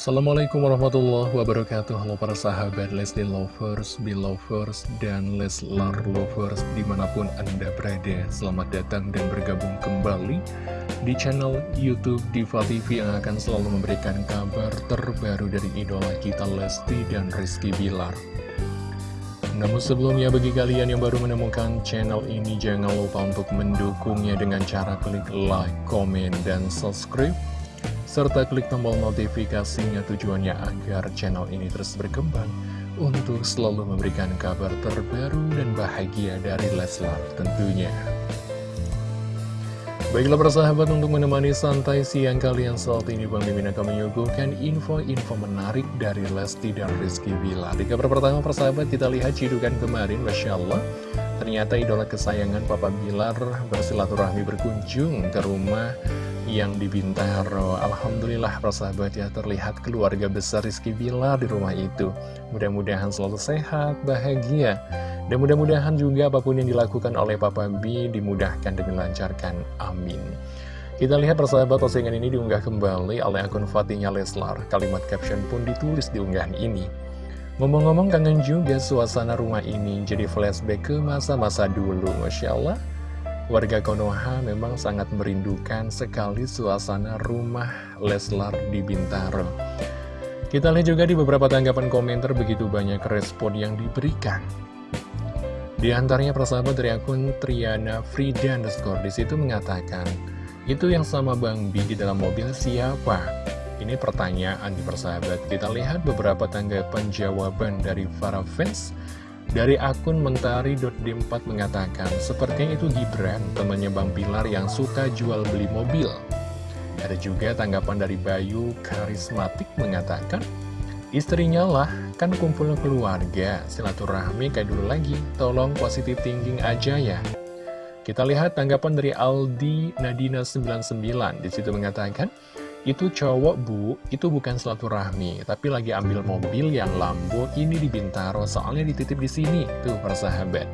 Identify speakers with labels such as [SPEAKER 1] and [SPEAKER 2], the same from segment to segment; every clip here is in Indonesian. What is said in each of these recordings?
[SPEAKER 1] Assalamualaikum warahmatullahi wabarakatuh. Halo para sahabat Lesti Lovers, Belovers, dan Leslar Lovers di mana pun anda berada. Selamat datang dan bergabung kembali di channel Youtube Diva TV Yang akan selalu memberikan kabar terbaru dari idola kita Lesti dan Rizky Bilar. Namun sebelumnya bagi kalian yang baru menemukan channel ini jangan lupa untuk mendukungnya dengan cara klik like, komen, dan subscribe serta klik tombol notifikasinya tujuannya agar channel ini terus berkembang untuk selalu memberikan kabar terbaru dan bahagia dari Leslar tentunya. Baiklah persahabat untuk menemani santai siang kalian saat ini Bang Mimin akan menyuguhkan info-info menarik dari Lesti dan Rizky Bila Di kabar pertama persahabat kita lihat cidukan kemarin Masya Allah Ternyata idola kesayangan Papa Bilar bersilaturahmi berkunjung ke rumah yang di Bintaro Alhamdulillah persahabat ya terlihat keluarga besar Rizky Bilar di rumah itu. Mudah-mudahan selalu sehat, bahagia Dan mudah-mudahan juga apa pun yang dilakukan oleh Papa B dimudahkan dan dilancarkan Amin. Kita lihat persahabat postingan ini diunggah kembali oleh akun Fatinya Leslar. Kalimat caption pun ditulis di unggahan ini Ngomong-ngomong kangen juga suasana rumah ini Jadi flashback ke masa-masa dulu Masya Allah Warga Konoha memang sangat merindukan sekali suasana rumah Leslar di Bintaro. Kita lihat juga di beberapa tanggapan komentar begitu banyak respon yang diberikan. Di antaranya persahabat dari akun Triana Frida underscore di situ mengatakan, itu yang sama Bang Bi di dalam mobil siapa? Ini pertanyaan di persahabat. Kita lihat beberapa tanggapan jawaban dari para fans dari akun mentari.d4 mengatakan, sepertinya itu Gibran, temannya Bang Pilar yang suka jual beli mobil. Ada juga tanggapan dari Bayu Karismatik mengatakan, istrinya lah, kan kumpul keluarga, silaturahmi kayak dulu lagi, tolong positif thinking aja ya. Kita lihat tanggapan dari Aldi Nadina99, di situ mengatakan, itu cowok bu, itu bukan silaturahmi, tapi lagi ambil mobil yang Lambo ini di Bintaro, soalnya dititip di sini, tuh persahabat.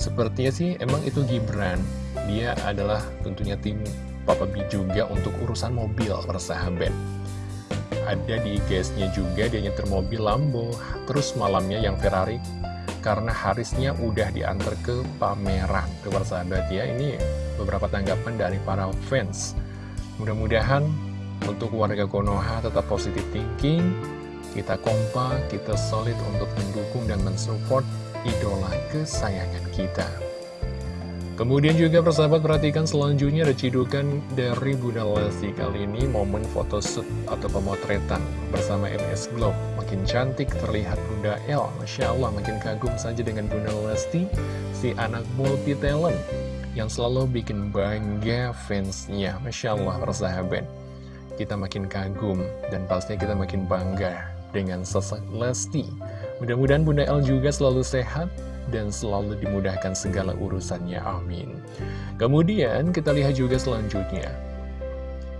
[SPEAKER 1] Sepertinya sih emang itu Gibran, dia adalah tentunya tim Papa B juga untuk urusan mobil persahabat. Ada di IGS-nya juga dia nyetir mobil Lambo, terus malamnya yang Ferrari. Karena Harisnya udah diantar ke pameran tuh persahabat ya. Ini beberapa tanggapan dari para fans Mudah-mudahan untuk warga Konoha tetap positif thinking, kita kompak, kita solid untuk mendukung dan mensupport idola kesayangan kita. Kemudian juga persahabat perhatikan selanjutnya ada cidukan dari Bunda Lesti kali ini momen photoshoot atau pemotretan bersama MS Glow. Makin cantik terlihat Bunda L, Masya Allah makin kagum saja dengan Bunda Lesti, si anak multi talent yang selalu bikin bangga fansnya. Masya Allah, persahabat. Kita makin kagum dan pastinya kita makin bangga dengan sosok Lesti. Mudah-mudahan Bunda El juga selalu sehat dan selalu dimudahkan segala urusannya. Amin. Kemudian kita lihat juga selanjutnya.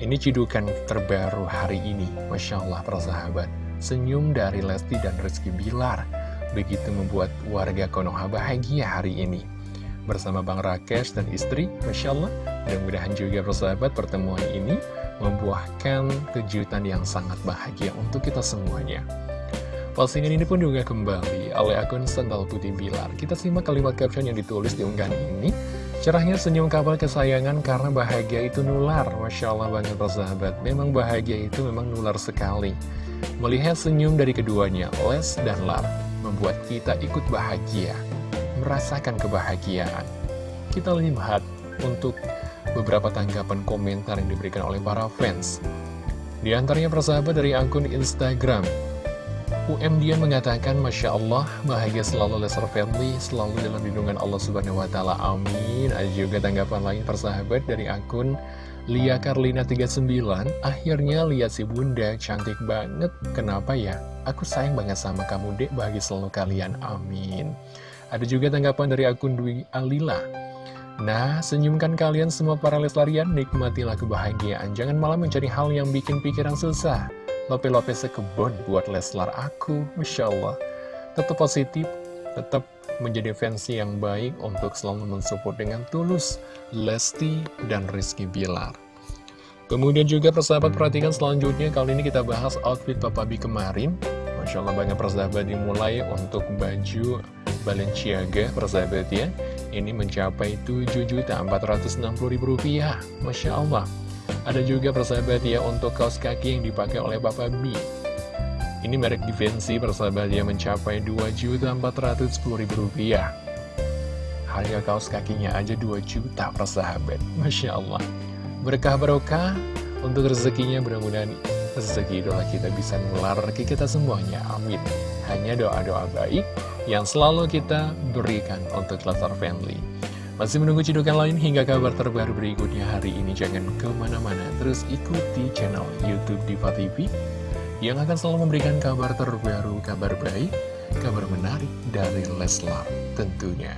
[SPEAKER 1] Ini cidukan terbaru hari ini. Masya Allah, persahabat. Senyum dari Lesti dan Rizky Bilar. Begitu membuat warga Konoha bahagia hari ini bersama Bang Rakesh dan istri, Masya Allah. Mudah-mudahan juga persahabat pertemuan ini membuahkan kejutan yang sangat bahagia untuk kita semuanya. Postingan ini pun juga kembali oleh akun Sandal Putih Bilar. Kita simak kalimat caption yang ditulis di unggahan ini. Cerahnya senyum kapal kesayangan karena bahagia itu nular. Masya Allah banget persahabat. Memang bahagia itu memang nular sekali. Melihat senyum dari keduanya, Les dan Lar, membuat kita ikut bahagia merasakan kebahagiaan. Kita lihat untuk beberapa tanggapan komentar yang diberikan oleh para fans. Di antaranya persahabat dari akun Instagram, UM Dian mengatakan, Masya Allah, bahagia selalu Lesser Family, selalu dalam lindungan Allah Subhanahu Wa Taala. Amin. Ada juga tanggapan lain persahabat dari akun Lia Karlina 39, akhirnya lihat si bunda cantik banget. Kenapa ya? Aku sayang banget sama kamu dek, bahagia selalu kalian. Amin. Ada juga tanggapan dari akun Dwi Alila. Nah, senyumkan kalian semua para leslarian, nikmatilah kebahagiaan. Jangan malah mencari hal yang bikin pikiran susah. Lope-lope sekebon buat Leslar aku, Masya Allah. Tetap positif, tetap menjadi fans yang baik untuk selalu mensupport dengan tulus Lesti dan Rizky Bilar. Kemudian juga persahabat perhatikan selanjutnya kali ini kita bahas outfit Papa B kemarin Masya Allah banyak persahabat dimulai untuk baju Balenciaga persahabat ya Ini mencapai Rp7.460.000 Masya Allah. Ada juga persahabat ya untuk kaos kaki yang dipakai oleh Papa B. Ini merek Divensi persahabat ya mencapai Rp2.410.000 Harga kaos kakinya aja 2 juta persahabat. Masya Allah. Berkah barokah. Untuk rezekinya mudah-mudahan rezeki doa kita bisa nular ke kita semuanya. Amin hanya doa-doa baik yang selalu kita berikan untuk Leslar Family masih menunggu cidukan lain hingga kabar terbaru berikutnya hari ini jangan ke mana-mana terus ikuti channel Youtube Diva TV yang akan selalu memberikan kabar terbaru, kabar baik, kabar menarik dari Leslar tentunya.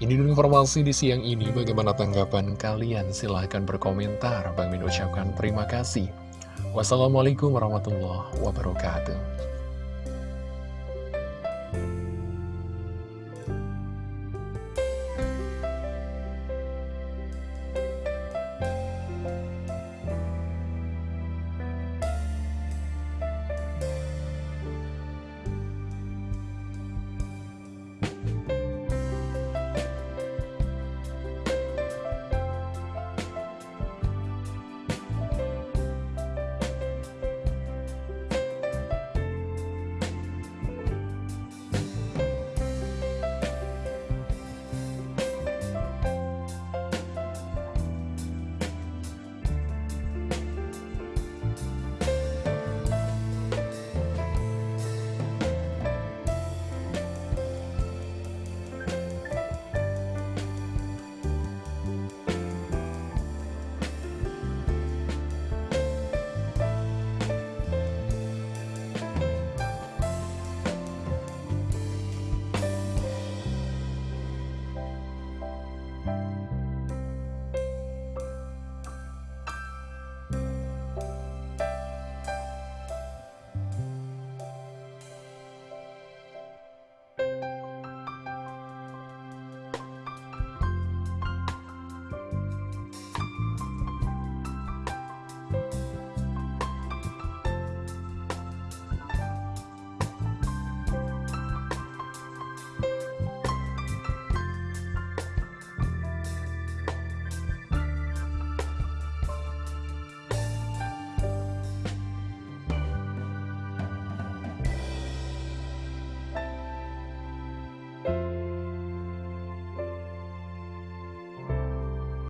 [SPEAKER 1] Ini dulu informasi di siang ini, bagaimana tanggapan kalian? Silahkan berkomentar. Bang Min ucapkan terima kasih. Wassalamualaikum warahmatullahi wabarakatuh. Bye.